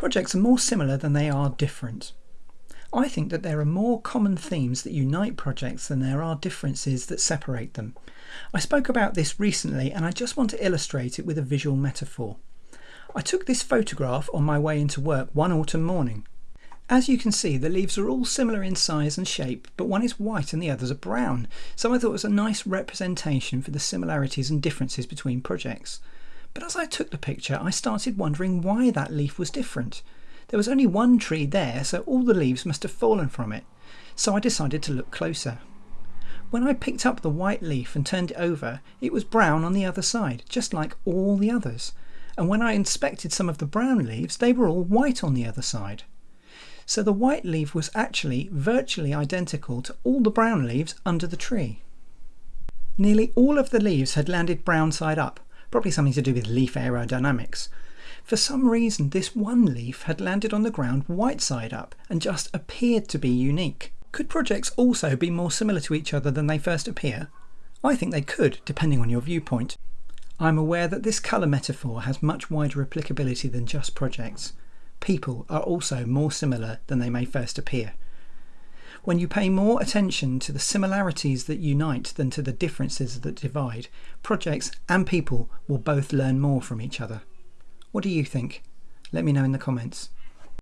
Projects are more similar than they are different. I think that there are more common themes that unite projects than there are differences that separate them. I spoke about this recently and I just want to illustrate it with a visual metaphor. I took this photograph on my way into work one autumn morning. As you can see, the leaves are all similar in size and shape, but one is white and the others are brown, so I thought it was a nice representation for the similarities and differences between projects. But as I took the picture, I started wondering why that leaf was different. There was only one tree there, so all the leaves must have fallen from it. So I decided to look closer. When I picked up the white leaf and turned it over, it was brown on the other side, just like all the others. And when I inspected some of the brown leaves, they were all white on the other side. So the white leaf was actually virtually identical to all the brown leaves under the tree. Nearly all of the leaves had landed brown side up, probably something to do with leaf aerodynamics. For some reason, this one leaf had landed on the ground white side up and just appeared to be unique. Could projects also be more similar to each other than they first appear? I think they could, depending on your viewpoint. I'm aware that this colour metaphor has much wider applicability than just projects. People are also more similar than they may first appear. When you pay more attention to the similarities that unite than to the differences that divide, projects and people will both learn more from each other. What do you think? Let me know in the comments.